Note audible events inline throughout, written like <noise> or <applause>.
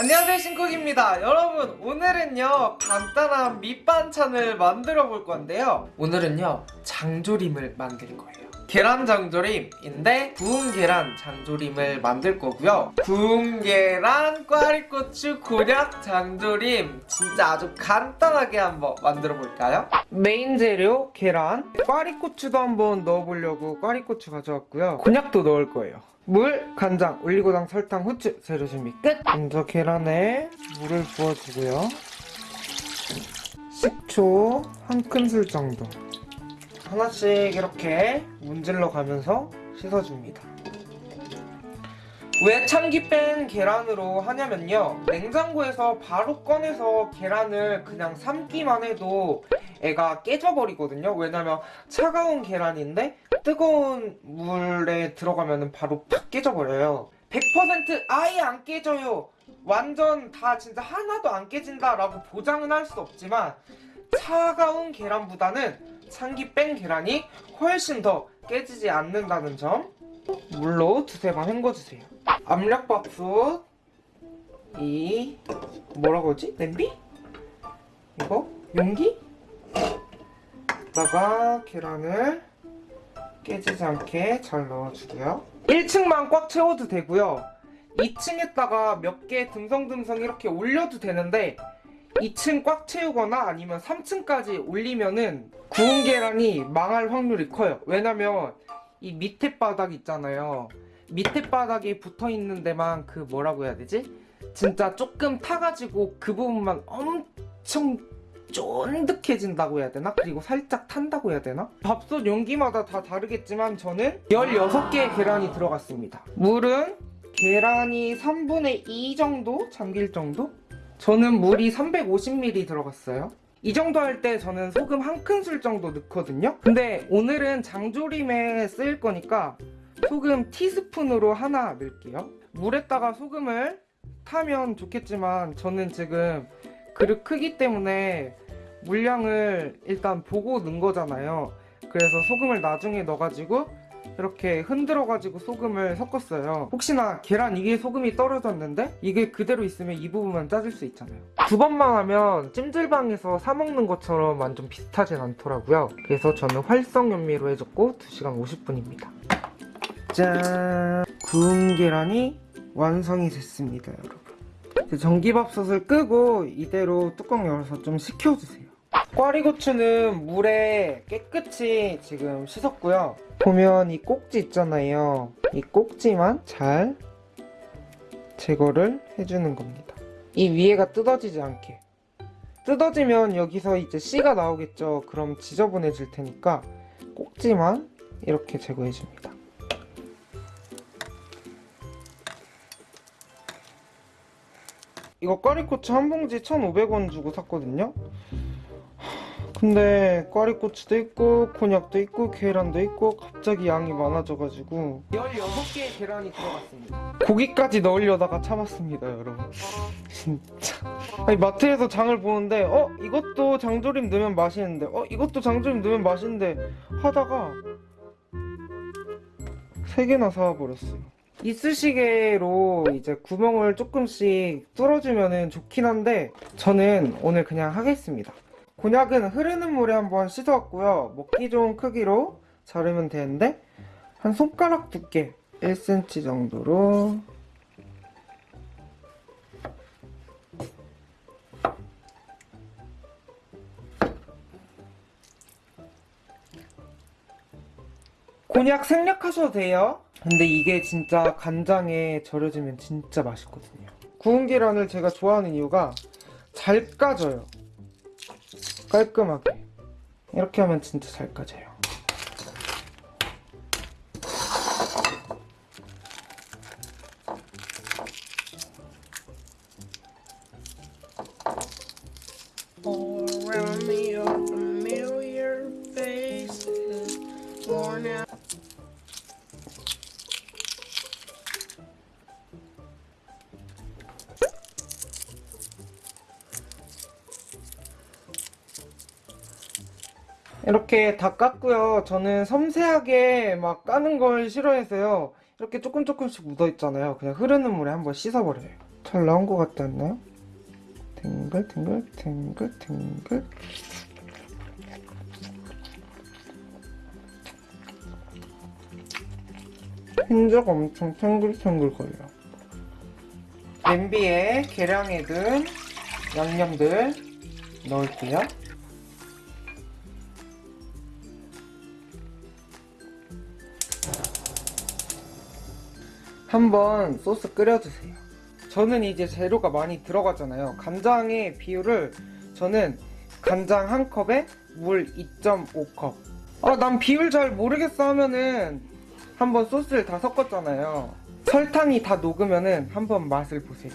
안녕하세요 신쿡입니다. 여러분 오늘은요 간단한 밑반찬을 만들어 볼 건데요. 오늘은요 장조림을 만들 거예요. 계란 장조림인데 구운 계란 장조림을 만들 거고요. 구운 계란, 꽈리고추, 곤약 장조림. 진짜 아주 간단하게 한번 만들어 볼까요? 메인 재료 계란. 꽈리고추도 한번 넣어보려고 꽈리고추 가져왔고요. 곤약도 넣을 거예요 물, 간장, 올리고당, 설탕, 후추 재료 준비 끝! 먼저 계란에 물을 부어주고요. 식초 한 큰술 정도. 하나씩 이렇게 문질러 가면서 씻어줍니다. 왜 참기 뺀 계란으로 하냐면요. 냉장고에서 바로 꺼내서 계란을 그냥 삶기만 해도 애가 깨져버리거든요 왜냐면 차가운 계란인데 뜨거운 물에 들어가면 바로 팍 깨져버려요 100% 아예 안 깨져요 완전 다 진짜 하나도 안 깨진다 라고 보장은 할 수 없지만 차가운 계란보다는 참기 뺀 계란이 훨씬 더 깨지지 않는다는 점 물로 두세 번 헹궈주세요 압력밥솥 이 뭐라고 하지? 냄비? 이거? 용기? 다가 계란을 깨지지 않게 잘 넣어주고요. 1층만 꽉 채워도 되고요. 2층에다가 몇 개 듬성듬성 이렇게 올려도 되는데 2층 꽉 채우거나 아니면 3층까지 올리면은 구운 계란이 망할 확률이 커요. 왜냐면 이 밑에 바닥 있잖아요. 밑에 바닥에 붙어있는 데만 그 뭐라고 해야 되지? 진짜 조금 타가지고 그 부분만 엄청 쫀득해진다고 해야 되나? 그리고 살짝 탄다고 해야 되나? 밥솥 용기마다 다 다르겠지만 저는 16개의 계란이 들어갔습니다 물은 계란이 3분의 2 정도 잠길 정도? 저는 물이 350ml 들어갔어요 이 정도 할 때 저는 소금 한 큰술 정도 넣거든요 근데 오늘은 장조림에 쓰일 거니까 소금 티스푼으로 하나 넣을게요 물에다가 소금을 타면 좋겠지만 저는 지금 그릇 크기 때문에 물량을 일단 보고 넣은 거잖아요. 그래서 소금을 나중에 넣어가지고 이렇게 흔들어가지고 소금을 섞었어요. 혹시나 계란 이게 소금이 떨어졌는데 이게 그대로 있으면 이 부분만 짜질 수 있잖아요. 두 번만 하면 찜질방에서 사 먹는 것처럼 완전 비슷하진 않더라고요. 그래서 저는 활성 연미로 해줬고 2시간 50분입니다. 짠! 구운 계란이 완성이 됐습니다 여러분 전기밥솥을 끄고 이대로 뚜껑 열어서 좀 식혀주세요. 꽈리고추는 물에 깨끗이 지금 씻었고요. 보면 이 꼭지 있잖아요. 이 꼭지만 잘 제거를 해주는 겁니다. 이 위에가 뜯어지지 않게. 뜯어지면 여기서 이제 씨가 나오겠죠. 그럼 지저분해질 테니까 꼭지만 이렇게 제거해줍니다 이거 꽈리고추 한 봉지 1,500원 주고 샀거든요 근데 꽈리고추도 있고 곤약도 있고 계란도 있고 갑자기 양이 많아져가지고 16개의 계란이 들어갔습니다 고기까지 넣으려다가 참았습니다 여러분 진짜 아니 마트에서 장을 보는데 어? 이것도 장조림 넣으면 맛있는데 어? 이것도 장조림 넣으면 맛있는데 하다가 3개나 사와버렸어요 이쑤시개로 이제 구멍을 조금씩 뚫어주면 좋긴 한데 저는 오늘 그냥 하겠습니다. 곤약은 흐르는 물에 한번 씻어왔고요. 먹기 좋은 크기로 자르면 되는데 한 손가락 두께 1cm 정도로. 곤약 생략하셔도 돼요 근데 이게 진짜 간장에 절여지면 진짜 맛있거든요. 구운 계란을 제가 좋아하는 이유가 잘 까져요. 깔끔하게. 이렇게 하면 진짜 잘 까져요. All 이렇게 다 깠고요. 저는 섬세하게 막 까는 걸 싫어해서요. 이렇게 조금 조금씩 묻어있잖아요. 그냥 흐르는 물에 한번 씻어버려요. 잘 나온 것 같지 않나요? 탱글 탱글 탱글 탱글. 흰자가 엄청 탱글탱글 거려요. 냄비에 계량해 둔 양념들 넣을게요 한번 소스 끓여주세요. 저는 이제 재료가 많이 들어가잖아요. 간장의 비율을 저는 간장 한 컵에 물 2.5컵. 아 난 비율 잘 모르겠어 하면은 한번 소스를 다 섞었잖아요. 설탕이 다 녹으면은 한번 맛을 보세요.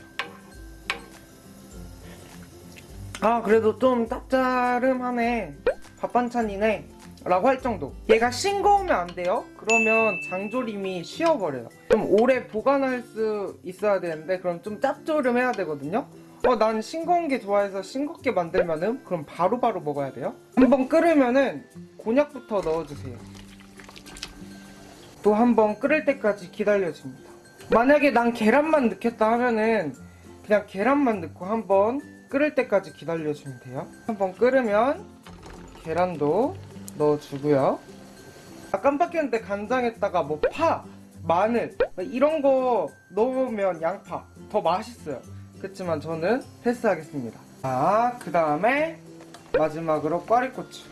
아 그래도 좀 짭짜름하네. 밥 반찬이네 라고 할 정도. 얘가 싱거우면 안 돼요? 그러면 장조림이 쉬어버려요. 좀 오래 보관할 수 있어야 되는데 그럼 좀 짭조름해야 되거든요? 어 난 싱거운 게 좋아해서 싱겁게 만들면은 그럼 바로 바로 먹어야 돼요? 한번 끓으면은 곤약부터 넣어주세요. 또 한번 끓을 때까지 기다려줍니다. 만약에 난 계란만 넣겠다 하면은 그냥 계란만 넣고 한번 끓을 때까지 기다려주면 돼요. 한번 끓으면 계란도 넣어주고요. 아 깜빡했는데 간장에다가 뭐 파, 마늘 뭐 이런 거 넣으면 양파 더 맛있어요. 그렇지만 저는 패스하겠습니다. 자그 다음에 마지막으로 꽈리고추.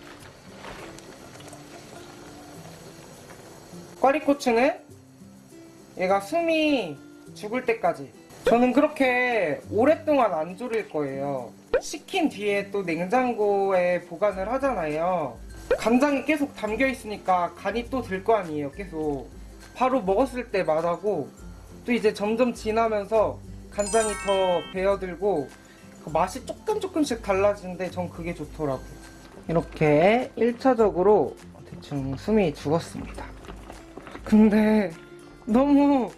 꽈리고추는 얘가 숨이 죽을 때까지. 저는 그렇게 오랫동안 안 졸일 거예요. 식힌 뒤에 또 냉장고에 보관을 하잖아요 간장이 계속 담겨 있으니까 간이 또 들 거 아니에요 계속 바로 먹었을 때 맛하고 또 이제 점점 지나면서 간장이 더 배어들고 그 맛이 조금 조금씩 달라지는데 전 그게 좋더라고요 이렇게 1차적으로 대충 숨이 죽었습니다 근데 너무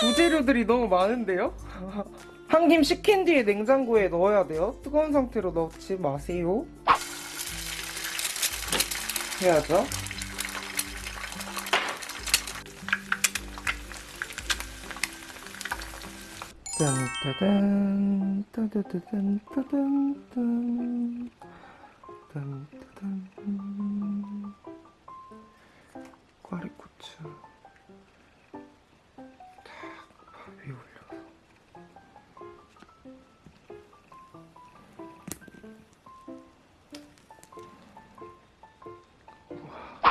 부재료들이 너무 많은데요? <laughs> 한 김 식힌 뒤에 냉장고에 넣어야 돼요. 뜨거운 상태로 넣지 마세요. 해야죠. 짠짜잔. 따다다단 따단 딴 딴따단 꽈리고추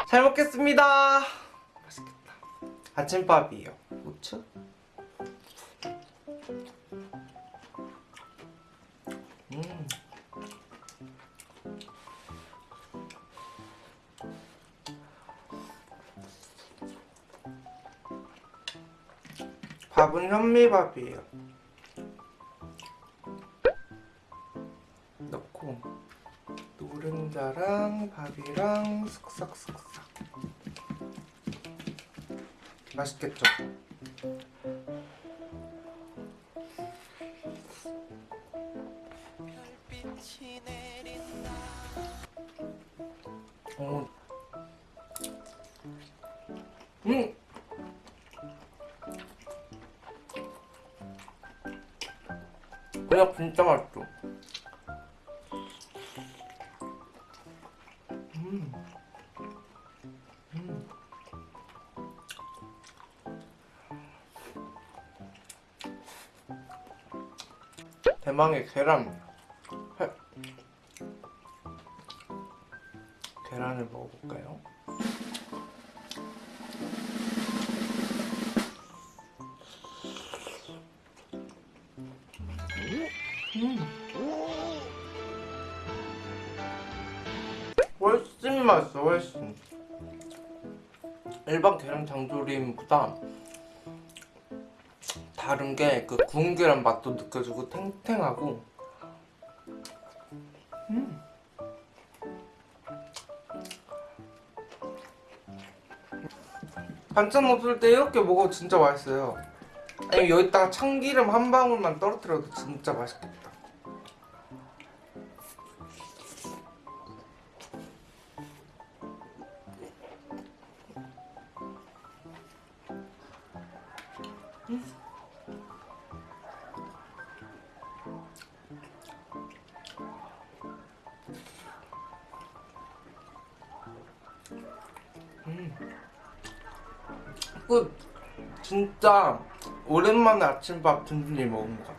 잘 먹겠습니다. 맛있겠다. 아침밥이에요. 고추? 음. 밥은 현미밥이에요. 넣고 노른자랑 밥이랑 쓱싹쓱싹 맛있겠죠? 어. 음! 그냥 진짜 맛있어. 대망의 계란. 회. 계란을 먹어볼까요? 음. 훨씬 맛있어 훨씬 일반 계란 장조림보다 다른 게 그 구운 계란 맛도 느껴지고 탱탱하고. 음. 반찬 없을 때 이렇게 먹어도 진짜 맛있어요. 아니 여기다가 참기름 한 방울만 떨어뜨려도 진짜 맛있겠다 끝. 진짜 오랜만에 아침밥 든든히 먹은 것 같아요.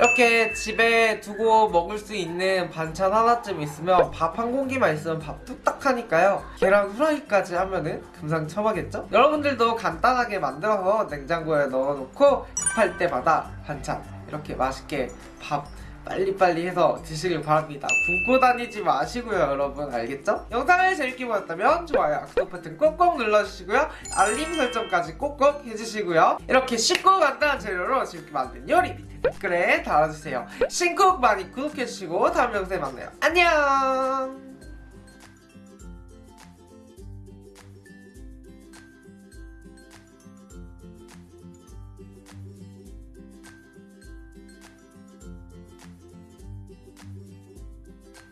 이렇게 집에 두고 먹을 수 있는 반찬 하나쯤 있으면 밥 한 공기만 있으면 밥 뚝딱 하니까요. 계란 후라이까지 하면은 금상첨화겠죠? 여러분들도 간단하게 만들어서 냉장고에 넣어놓고 급할 때마다 반찬 이렇게 맛있게 밥 빨리빨리 해서 드시길 바랍니다. 굶고 다니지 마시고요, 여러분. 알겠죠? 영상을 재밌게 보셨다면 좋아요, 구독 버튼 꼭꼭 눌러주시고요. 알림 설정까지 꼭꼭 해주시고요. 이렇게 쉽고 간단한 재료로 재밌게 만든 요리 밑에 댓글에 달아주세요. 신곡 많이 구독해주시고 다음 영상에 만나요. 안녕!